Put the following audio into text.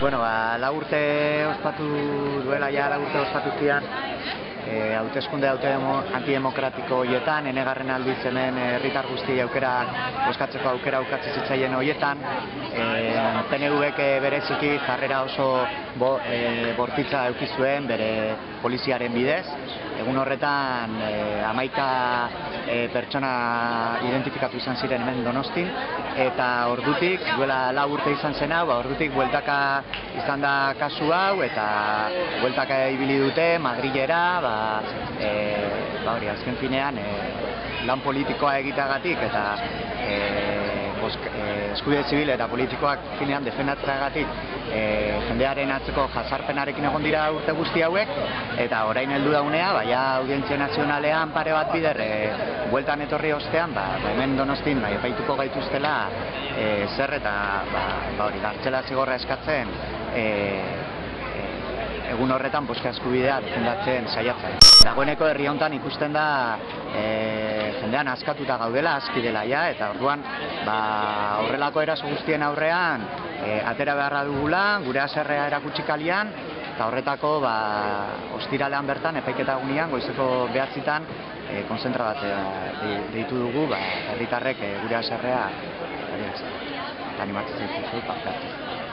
Bueno, ba, la urte ospatu duela ja, la urte ospatu zian, e, hauteskunde haute antidemokratiko hoietan, enegarren aldiz hemen herritar guzti aukera boskatzeko aukera aukatzen zitzaien hoietan, e, PNV-ek bereziki jarrera oso bo, e, bortitza eukizuen bere poliziaren bidez, egun horretan e, amaika e, pertsona identifikatu izan ziren hemen donostin, eta ordutik, duela lau urte izan zen hau, ba, ordutik bueltaka izan da kasu hau, eta bueltaka ibili dute, Madrilera, ba, e, ba hori, azken finean, e, lan politikoa egiteagatik, eta e, eskubide zibil eta politikoak finean defendatzeagatik e, jendearen atzeko jazarpenarekin egon dira urte guzti hauek eta orain heldu daunea, baina audientzia nazionalean pare bat bider e, bueltan etorri ostean, ba, ba hemen donostin bai, epaituko gaituztela e, zer eta ba, ba hori, gartxela zigorra eskatzen e, egun horretan boska eskubidea defendatzen saiatzen. Dagoeneko herri hontan ikusten da e, jendean askatuta gaudela, aski dela ja, eta orduan ba, horrelako eraso guztien aurrean e, atera beharra dugula, gure aserrea erakutsi kalian, eta horretako ba, ostiralean bertan, epaiketa gunean, goizeko behatzitan, e, konzentra bat deitu dugu, ba, herritarrek e, gure aserrea, animatzen zaitu, parte